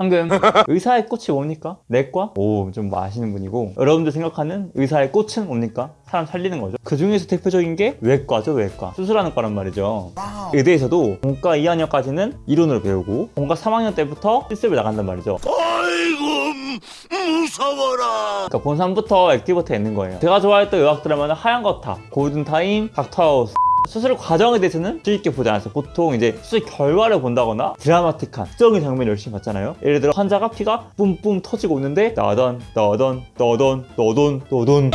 방금 의사의 꽃이 뭡니까? 내과? 오, 좀 아시는 분이고 여러분들 생각하는 의사의 꽃은 뭡니까? 사람 살리는 거죠. 그 중에서 대표적인 게 외과죠, 외과. 수술하는 과란 말이죠. 의대에서도 본과 2학년까지는 이론으로 배우고 본과 3학년 때부터 실습을 나간단 말이죠. 아이고 무서워라 그러니까 본3부터 액티브부터 있는 거예요. 제가 좋아했던 의학 드라마는 하얀 거탑, 골든타임, 닥터하우스 수술 과정에 대해서는 쉽게 보지 않았어요. 보통 이제 수술 결과를 본다거나 드라마틱한 특정인 장면을 열심히 봤잖아요. 예를 들어 환자가 피가 뿜뿜 터지고 있는데 너던 너던 너던 너던 너던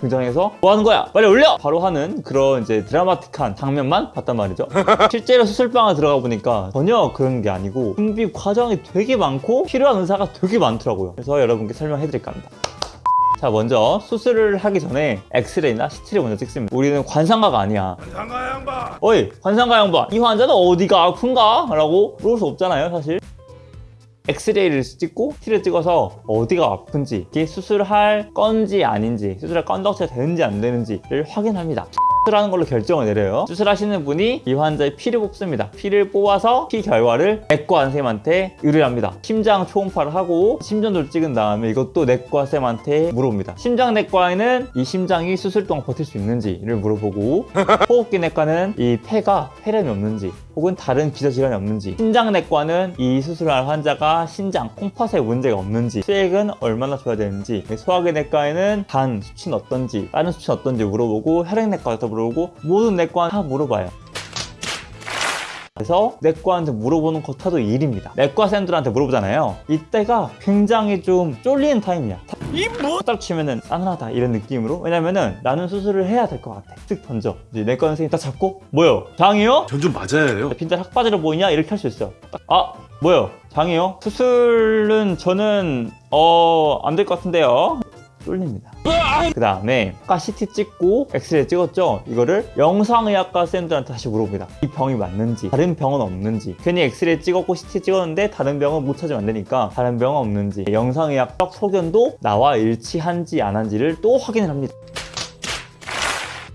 등장해서 뭐 하는 거야? 빨리 올려! 바로 하는 그런 이제 드라마틱한 장면만 봤단 말이죠. 실제로 수술방에 들어가 보니까 전혀 그런 게 아니고 준비 과정이 되게 많고 필요한 의사가 되게 많더라고요. 그래서 여러분께 설명해 드릴까 합니다. 자 먼저 수술을 하기 전에 엑스레이나 CT를 먼저 찍습니다. 우리는 관상가가 아니야. 상가 양반. 어이 관상가 양반. 이 환자는 어디가 아픈가? 라고 물을 수 없잖아요 사실. 엑스레이를 찍고 CT를 찍어서 어디가 아픈지 이게 수술할 건지 아닌지 수술할 건덕지가 되는지 안 되는지를 확인합니다 수술하는 걸로 결정을 내려요. 수술하시는 분이 이 환자의 피를 뽑습니다. 피를 뽑아서 피 결과를 내과 선생님한테 의뢰합니다. 심장 초음파를 하고 심전도를 찍은 다음에 이것도 내과 쌤한테 물어봅니다. 심장 내과에는 이 심장이 수술 동안 버틸 수 있는지를 물어보고 호흡기 내과는 이 폐가 폐렴이 없는지 혹은 다른 기저질환이 없는지 심장내과는 이 수술할 환자가 신장, 콩팥에 문제가 없는지 수액은 얼마나 줘야 되는지 소화기 내과에는 간 수치는 어떤지 다른 수치는 어떤지 물어보고 혈액내과도 물어보고 모든 내과 다 물어봐요 그래서 내과한테 물어보는 것도 일입니다. 내과생들한테 물어보잖아요. 이때가 굉장히 좀 쫄리는 타임이야. 이 뭐? 딱 치면은 싸늘하다 이런 느낌으로. 왜냐면은 나는 수술을 해야 될 것 같아. 쓱 던져. 이제 내과 선생님 딱 잡고 뭐요? 장이요? 전 좀 맞아야 해요 빈자 학바지로 보이냐? 이렇게 할 수 있어. 딱, 아 뭐요? 장이요? 수술은 저는 어 안 될 것 같은데요. 쫄립니다 그 다음에 아까 CT 찍고 엑스레이 찍었죠? 이거를 영상의학과 쌤들한테 다시 물어봅니다. 이 병이 맞는지 다른 병은 없는지. 괜히 엑스레이 찍었고 CT 찍었는데 다른 병은 못 찾으면 안 되니까 다른 병은 없는지. 영상의학적 소견도 나와 일치한지 안 한지를 또 확인을 합니다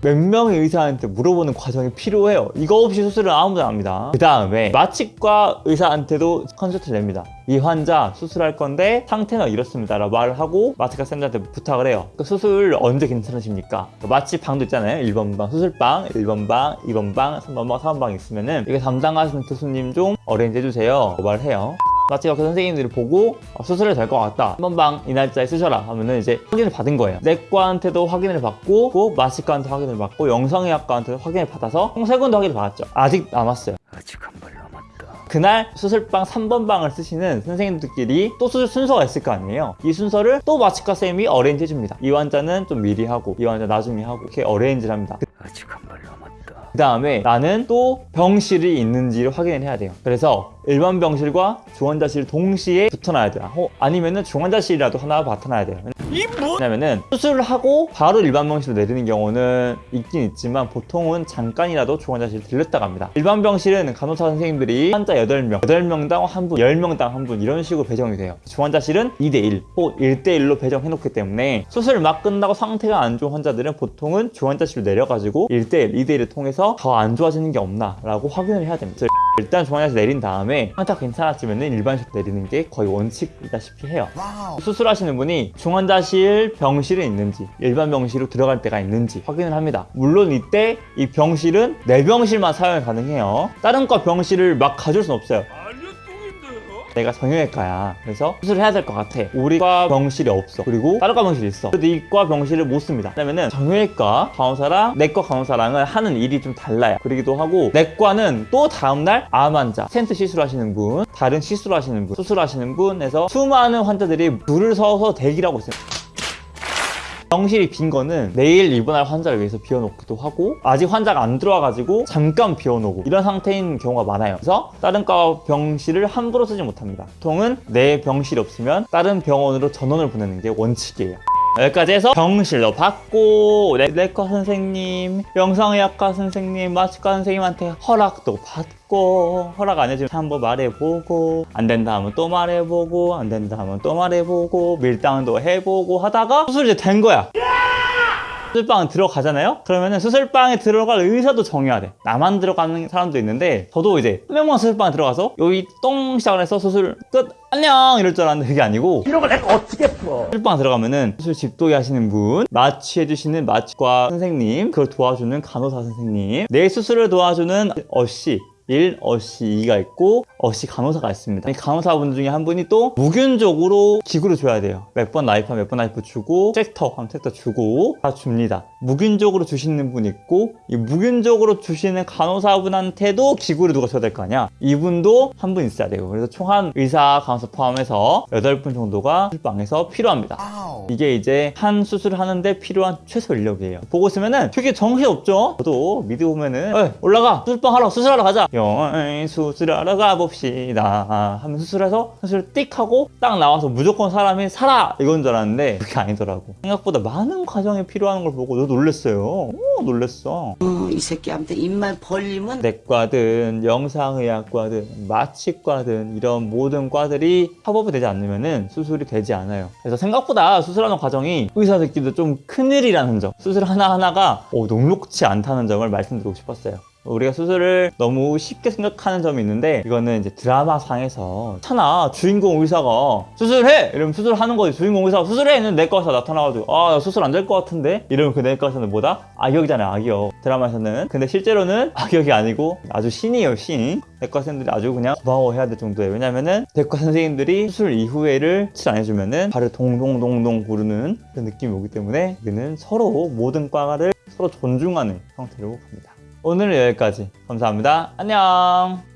몇 명의 의사한테 물어보는 과정이 필요해요. 이거 없이 수술은 아무도 안 합니다. 그 다음에 마취과 의사한테도 컨설트를 냅니다. 이 환자 수술할 건데 상태는 이렇습니다 라고 말을 하고 마취과 쌤들한테 부탁을 해요. 그 수술 언제 괜찮으십니까? 그 마취 방도 있잖아요. 1번 방 수술방 1번 방 2번 방 3번 방 4번 방 있으면은 이거 담당하시는 교수님 좀 어레인지 해주세요. 말을 해요 마취과 그 선생님들이 보고 어, 수술을 될것 같다. 한 번방 이 날짜에 쓰셔라 하면은 이제 확인을 받은 거예요. 내과한테도 확인을 받고 또 마취과한테 확인을 받고 영상의학과한테도 확인을 받아서 총 세 군데 확인을 받았죠. 아직 남았어요. 아직 한발 남았다 그날 수술방 3번 방을 쓰시는 선생님들끼리 또 수술 순서가 있을 거 아니에요. 이 순서를 또 마취과 쌤이 어레인지 해줍니다. 이 환자는 좀 미리 하고 이 환자 나중에 하고 이렇게 어레인지를 합니다. 아직 한발 남았다 그 다음에 나는 또 병실이 있는지를 확인을 해야 돼요 그래서 일반 병실과 중환자실 동시에 붙어놔야 돼요. 어, 아니면은 중환자실이라도 하나 맡아놔야 돼요. 이뭐 왜냐면은 수술을 하고 바로 일반 병실로 내리는 경우는 있긴 있지만 보통은 잠깐이라도 중환자실 들렸다 갑니다. 일반 병실은 간호사 선생님들이 환자 8명 8명당 한분 10명당 한 분 이런 식으로 배정이 돼요. 중환자실은 2대1 혹은 1대1로 배정해 놓기 때문에 수술 막 끝나고 상태가 안 좋은 환자들은 보통은 중환자실로 내려가지고 1대1, 2대1을 통해서 더 안 좋아지는 게 없나 라고 확인을 해야 됩니다. 일단 중환자실 내린 다음에 상태가 괜찮았으면 일반실로 내리는 게 거의 원칙이다시피 해요. 수술하시는 분이 중환자실 병실에 있는지 일반 병실로 들어갈 때가 있는지 확인을 합니다. 물론 이때 이 병실은 내 병실만 사용이 가능해요. 다른 과 병실을 막 가줄 순 없어요 내가 정형외과야. 그래서 수술을 해야 될 것 같아. 우리과 병실이 없어. 그리고 다른 과 병실이 있어. 그래도 이과 병실을 못 씁니다. 왜냐면은 정형외과 간호사랑 내과 간호사랑은 하는 일이 좀 달라요. 그러기도 하고 내과는 또 다음날 암 환자 스텐트 시술하시는 분 다른 시술하시는 분 수술하시는 분에서 수많은 환자들이 줄을 서서 대기를 하고 있어요 병실이 빈 거는 내일 입원할 환자를 위해서 비워놓기도 하고 아직 환자가 안 들어와가지고 잠깐 비워놓고 이런 상태인 경우가 많아요. 그래서 다른 과 병실을 함부로 쓰지 못합니다. 보통은 내 병실이 없으면 다른 병원으로 전원을 보내는 게 원칙이에요 여기까지 해서 병실로 받고 내- 내과 선생님, 영상의학과 선생님, 마취과 선생님한테 허락도 받고 허락 안 해주면 한번 말해보고 안 된다 하면 또 말해보고 안 된다 하면 또 말해보고 밀당도 해보고 하다가 수술이 된 거야 수술방 들어가잖아요? 그러면은 수술방에 들어갈 의사도 정해야 돼. 나만 들어가는 사람도 있는데, 저도 이제 한 명만 수술방에 들어가서 여기 똥 시작을 해서 수술 끝! 안녕! 이럴 줄 알았는데 그게 아니고, 이런 걸 내가 어떻게 풀어? 수술방 들어가면은 수술 집도의 하시는 분, 마취해주시는 마취과 선생님, 그걸 도와주는 간호사 선생님, 내 수술을 도와주는 assi, 1, assi 2가 있고 assi 간호사가 있습니다. 이 간호사분 중에 한 분이 또 무균적으로 기구를 줘야 돼요. 몇 번 나이프 몇번 나이프 주고 suction 하면 suction 주고 다 줍니다. 무균적으로 주시는 분 있고 이 무균적으로 주시는 간호사분한테도 기구를 누가 줘야 될 거 아니야. 이분도 한 분 있어야 돼요. 그래서 총 한 의사 간호사 포함해서 8분 정도가 수술방에서 필요합니다. 이게 이제 한 수술을 하는데 필요한 최소 인력이에요. 보고 있으면은 되게 정신 없죠? 저도 미드 보면은 어이, 올라가 수술방 하러 수술하러 가자. 영어이 수술하러 가봅시다. 하면 수술해서 수술 띡 하고 딱 나와서 무조건 사람이 살아 이건 줄 알았는데 그게 아니더라고. 생각보다 많은 과정이 필요한 걸 보고 저 놀랬어요. 오, 놀랬어. 어, 이 새끼한테 입만 벌리면 내과든 영상의학과든 마취과든 이런 모든 과들이 협업이 되지 않으면 수술이 되지 않아요. 그래서 생각보다 수술하는 과정이 의사들끼리도 좀 큰일이라는 점, 수술 하나하나가 어, 녹록치 않다는 점을 말씀드리고 싶었어요. 우리가 수술을 너무 쉽게 생각하는 점이 있는데 이거는 이제 드라마 상에서 차나 주인공 의사가 수술해! 이러면 수술하는 거지. 주인공 의사가 수술해! 있는 내과 의사 나타나가지고 아나 수술 안 될 것 같은데? 이러면 그 내과 의사는 뭐다? 악역이잖아요 악역. 드라마에서는. 근데 실제로는 악역이 아니고 아주 신이에요 신. 내과 선생님들이 아주 그냥 고마워해야 될 정도예요. 왜냐면은 내과 선생님들이 수술 이후에를 치료 안 해주면은 발을 동동동동 구르는 그런 느낌이 오기 때문에 우리는 서로 모든 과를 서로 존중하는 형태로 갑니다 오늘은 여기까지. 감사합니다. 안녕